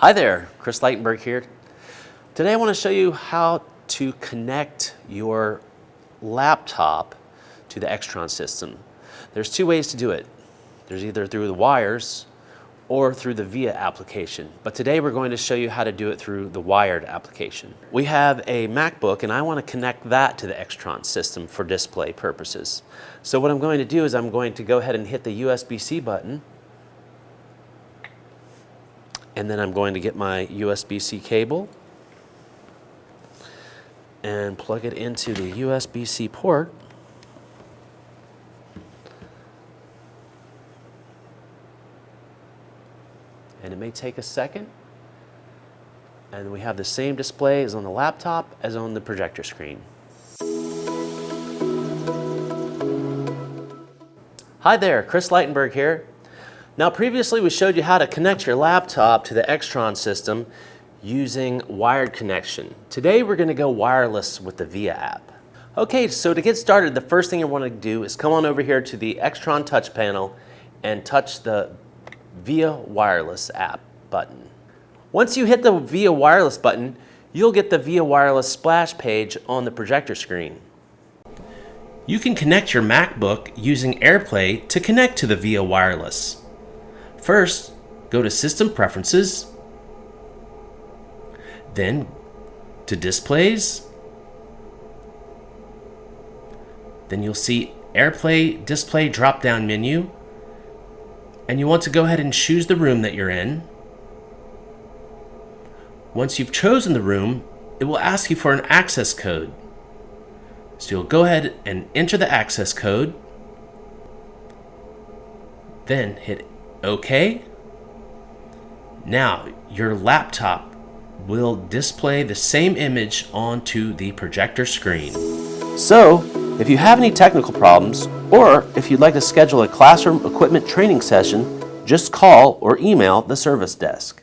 Hi there, Chris Leitenberg here. Today I want to show you how to connect your laptop to the Extron system. There's two ways to do it. There's either through the wires or through the VIA application. But today we're going to show you how to do it through the wired application. We have a MacBook and I want to connect that to the Extron system for display purposes. So what I'm going to do is I'm going to go ahead and hit the USB-C button and then I'm going to get my USB-C cable and plug it into the USB-C port and it may take a second. And we have the same display as on the laptop as on the projector screen. Hi there, Chris Leitenberg here. Now previously we showed you how to connect your laptop to the Extron system using wired connection. Today we're going to go wireless with the VIA app. Okay, so to get started, the first thing you want to do is come on over here to the Extron touch panel and touch the VIA Wireless app button. Once you hit the VIA Wireless button, you'll get the VIA Wireless splash page on the projector screen. You can connect your MacBook using AirPlay to connect to the VIA Wireless. First, go to System Preferences, then to Displays, then you'll see AirPlay Display drop-down menu, and you want to go ahead and choose the room that you're in. Once you've chosen the room, it will ask you for an access code. So you'll go ahead and enter the access code, then hit OK. Now your laptop will display the same image onto the projector screen. So, if you have any technical problems, or if you'd like to schedule a classroom equipment training session, just call or email the service desk.